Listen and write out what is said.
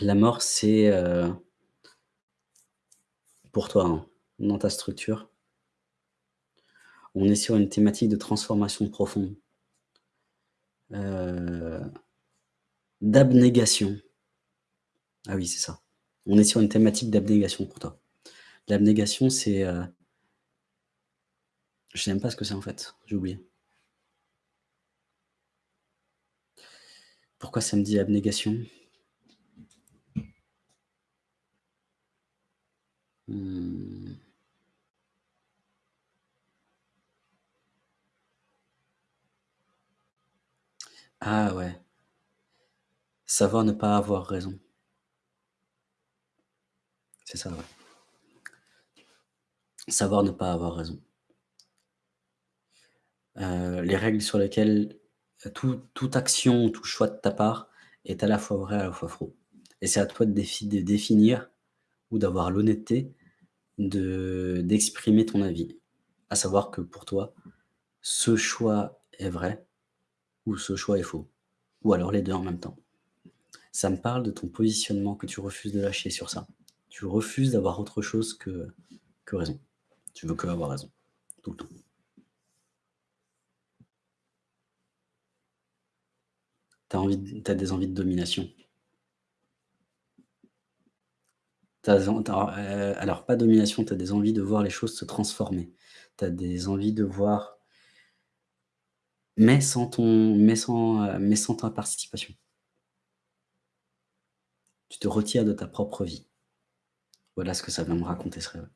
La mort, c'est, heu pour toi, hein, dans ta structure on est sur une thématique de transformation profonde. Heu, d'abnégation. Ah oui, c'est ça. On est sur une thématique d'abnégation pour toi. L'abnégation, c'est, heu je sais même pas ce que c'est, en fait, j'ai oublié. Pourquoi ça me dit abnégation? Mmh. Ah ouais. Savoir ne pas avoir raison. C'est ça, ouais. Savoir ne pas avoir raison. Heu, les règles sur lesquelles tout toute action, tout choix de ta part est à la fois vrai, à la fois faux et c'est à toi de définir ou d'avoir l'honnêteté de d'exprimer ton avis. À savoir que pour toi, ce choix est vrai ou ce choix est faux ou alors les 2 en même temps. Ça me parle de ton positionnement que tu refuses de lâcher sur ça. Tu refuses d'avoir autre chose que que raison. Tu veux qu'avoir raison, tout le temps. Tu as envie des envies de domination. Heu, alors pas domination, tu as des envies de voir les choses se transformer. Tu as des envies de voir mais sans ton sans ta participation. Tu te retires de ta propre vie. Voilà ce que ça vient me raconter ce.